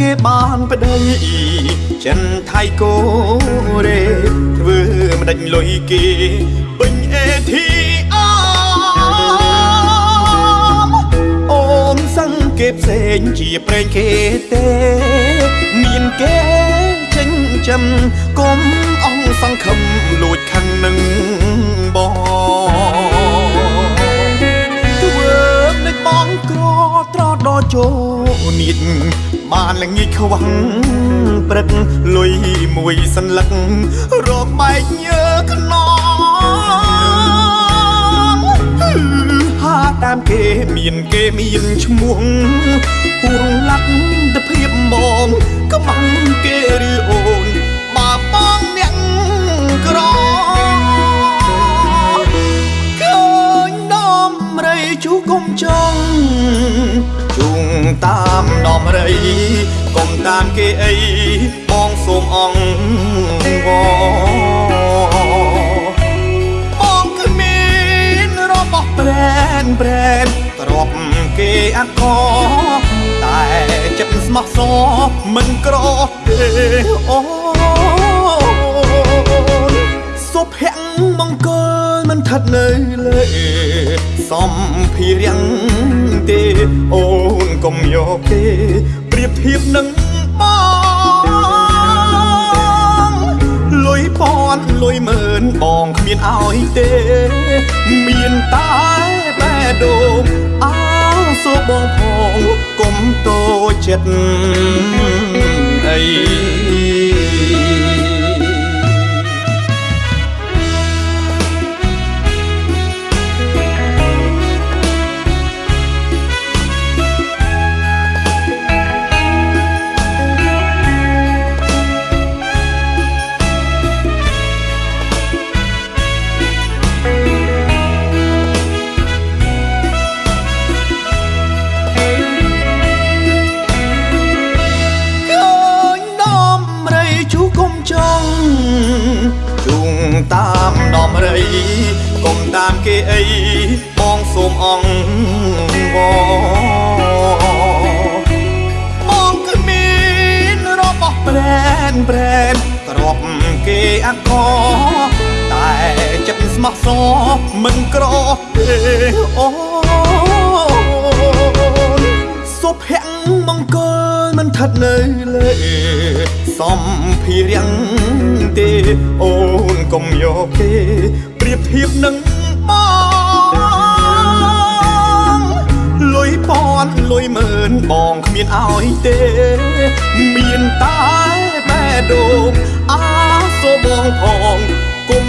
គេបានប្តីចិនថៃកូរ៉េធ្វើមិនដាច់លុយគេពេញអេធីអមអូនសឹងគេផ្សេងជាប្រេងគេទេ មានគេចិញ្ចឹមកុំអងសង្ឃឹមលួចខឹងនឹងបង ចូលនៀតបានល្ងាចខ្វាំងព្រឹកលុយមួយសន្លឹករកបែកញើខ្នងហាតាមគេមានគេមានឈ្មោះហួងលាក់ទៅភាពមកកំងគេឬអូនបើបងអ្នកក្រឃើញដំរីជូគុំចង់ជុងតាម ដំរីកុំតាមគេអីបងសូមអង្វរបងគ្មានរបស់ប្រែនប្រែនទ្របគេអកតែចិត្តស្មោះសរមិនក្រទេអូនសុភ័ក្រមង្គលមិនឋិតនៅលើ សំភារៈទេអូនកុំយកគេប្រៀបធៀបនឹងបងលុយពាន់លុយម៉ឺនបងគ្មានឲ្យទេ មានតែបែដូងអោសូបងផងកុំតូចចិត្តអី តាមដំរីកុំតាមគេអីបងសូមអង្វរបងគ្មានរបស់ប្រែនប្រែនទ្របគេអកតែចិត្តស្មោះសរមិនក្រទេអូនសុភ័ក្រមង្គលមិនឋិតនៅលើសំភារៈទេអូន កុំយកគេប្រៀបធៀបនឹងបងលុយពាន់លុយម៉ឺនបងគ្មានឲ្យទេ មានតែបែដូងអាសូបងផងគុំ